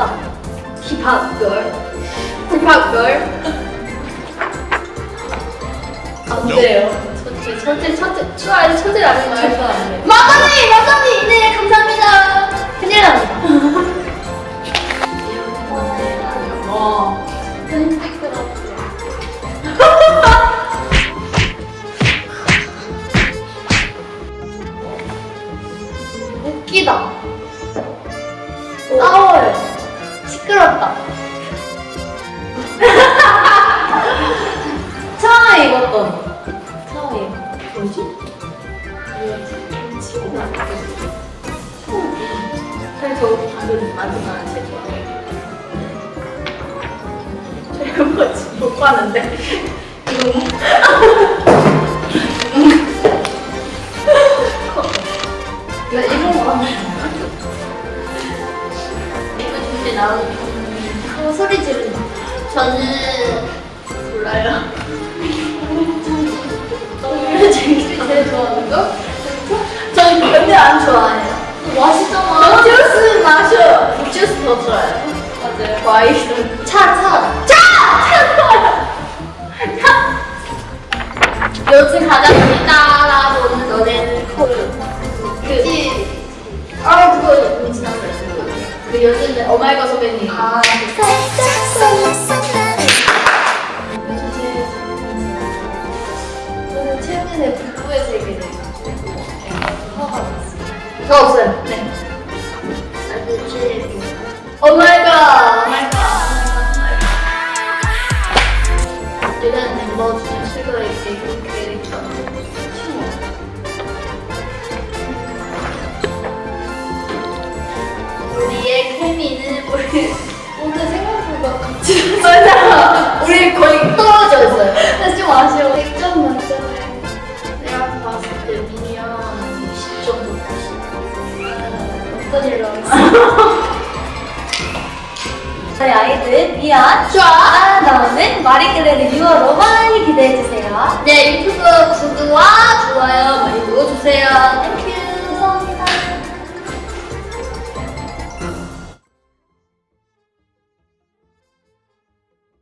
찾았다 힙합걸 힙합걸 안 돼요. 첫째 첫째 첫째 추아 첫째 라면 말도 안돼 마사님 마사님 네 감사합니다. 큰일 납니다 웃기다. 싸워. 요. 시끄럽다. 처음에 입었던. 처음에 뭐지? 친구가 사실 저 방금 마지막 제일 좋아해요. 저희가 뭐지? 못 봤는데. 이거 일본 거 이거 진짜 나오는 어, 소리 지른다. 저는 몰라요. 이거 제일 제일 좋아하는 거? 저는 근데 안 좋아해요. 맛있잖아. 주스 마셔. 주스 더 좋아요. 맞아요. 과일은 차, 차. 요즘 가장 많이 따라보는 노래는 그, 그, 그, 그 요즘에 오마이걸 선배님. 아, 저는 최근에 북부의 세계를 화가 났어요. 저 없어요. 네. 나도 제일 오마이걸! 오마이걸! 일단 멤버 중에 개그 캐릭터. 슈머. 우리의 우리 오늘 생각보다 같이 맞아. 우리 거의 떨어져 있어요. 근데 좀 아쉬워. 100점 만점에 내가 봤을 때 미니언 10 정도 어떤 일로 하겠어? 저희 아이들 미안 좋아. 나오는 마리끌레르 6월호 많이 기대해주세요. 네 유튜브 구독과 좋아요 많이 눌러주세요.